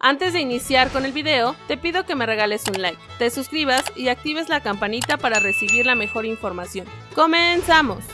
Antes de iniciar con el video, te pido que me regales un like, te suscribas y actives la campanita para recibir la mejor información. ¡Comenzamos!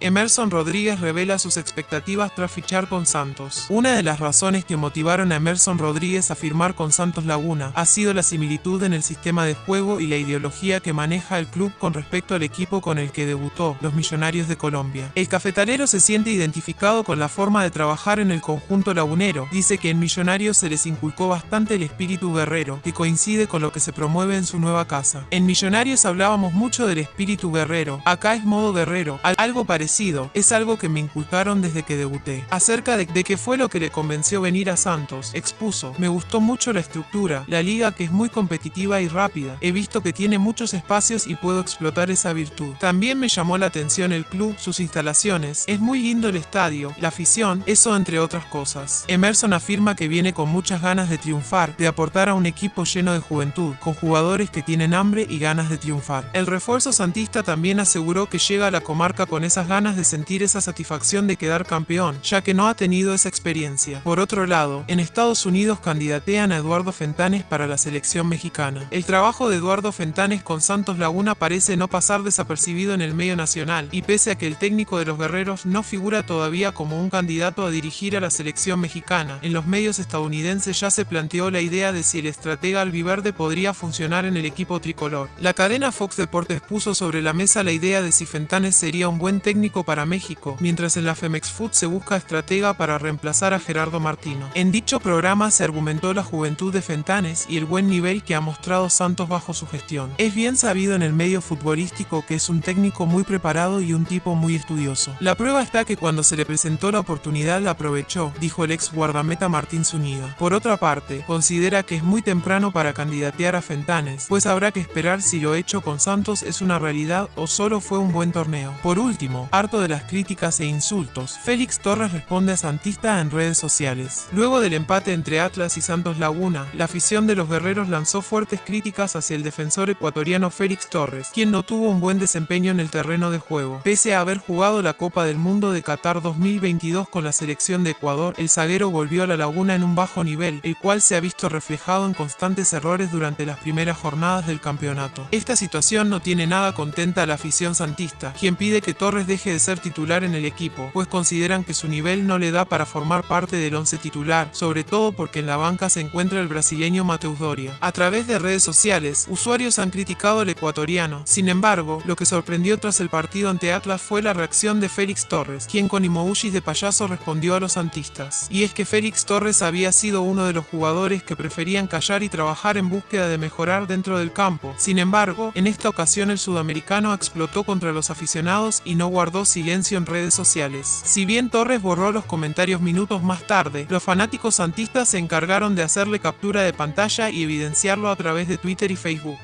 Emerson Rodríguez revela sus expectativas tras fichar con Santos. Una de las razones que motivaron a Emerson Rodríguez a firmar con Santos Laguna ha sido la similitud en el sistema de juego y la ideología que maneja el club con respecto al equipo con el que debutó, los Millonarios de Colombia. El cafetalero se siente identificado con la forma de trabajar en el conjunto lagunero. Dice que en Millonarios se les inculcó bastante el espíritu guerrero, que coincide con lo que se promueve en su nueva casa. En Millonarios hablábamos mucho del espíritu guerrero, acá es modo guerrero, algo parecido es algo que me inculcaron desde que debuté. Acerca de, de qué fue lo que le convenció venir a Santos, expuso, me gustó mucho la estructura, la liga que es muy competitiva y rápida. He visto que tiene muchos espacios y puedo explotar esa virtud. También me llamó la atención el club, sus instalaciones, es muy lindo el estadio, la afición, eso entre otras cosas. Emerson afirma que viene con muchas ganas de triunfar, de aportar a un equipo lleno de juventud, con jugadores que tienen hambre y ganas de triunfar. El refuerzo santista también aseguró que llega a la comarca con esas ganas de sentir esa satisfacción de quedar campeón, ya que no ha tenido esa experiencia. Por otro lado, en Estados Unidos candidatean a Eduardo Fentanes para la selección mexicana. El trabajo de Eduardo Fentanes con Santos Laguna parece no pasar desapercibido en el medio nacional, y pese a que el técnico de los guerreros no figura todavía como un candidato a dirigir a la selección mexicana, en los medios estadounidenses ya se planteó la idea de si el estratega albiverde podría funcionar en el equipo tricolor. La cadena Fox Deportes puso sobre la mesa la idea de si Fentanes sería un buen técnico para México, mientras en la Femex Food se busca estratega para reemplazar a Gerardo Martino. En dicho programa se argumentó la juventud de Fentanes y el buen nivel que ha mostrado Santos bajo su gestión. Es bien sabido en el medio futbolístico que es un técnico muy preparado y un tipo muy estudioso. La prueba está que cuando se le presentó la oportunidad la aprovechó, dijo el ex guardameta Martín Zúñiga. Por otra parte, considera que es muy temprano para candidatear a Fentanes, pues habrá que esperar si lo hecho con Santos es una realidad o solo fue un buen torneo. Por último, harto de las críticas e insultos, Félix Torres responde a Santista en redes sociales. Luego del empate entre Atlas y Santos Laguna, la afición de los guerreros lanzó fuertes críticas hacia el defensor ecuatoriano Félix Torres, quien no tuvo un buen desempeño en el terreno de juego. Pese a haber jugado la Copa del Mundo de Qatar 2022 con la selección de Ecuador, el zaguero volvió a la laguna en un bajo nivel, el cual se ha visto reflejado en constantes errores durante las primeras jornadas del campeonato. Esta situación no tiene nada contenta a la afición santista, quien pide que Torres deje de ser titular en el equipo, pues consideran que su nivel no le da para formar parte del once titular, sobre todo porque en la banca se encuentra el brasileño Mateus Doria. A través de redes sociales, usuarios han criticado al ecuatoriano, sin embargo, lo que sorprendió tras el partido ante Atlas fue la reacción de Félix Torres, quien con emojis de payaso respondió a los santistas. Y es que Félix Torres había sido uno de los jugadores que preferían callar y trabajar en búsqueda de mejorar dentro del campo. Sin embargo, en esta ocasión el sudamericano explotó contra los aficionados y no silencio en redes sociales. Si bien Torres borró los comentarios minutos más tarde, los fanáticos santistas se encargaron de hacerle captura de pantalla y evidenciarlo a través de Twitter y Facebook.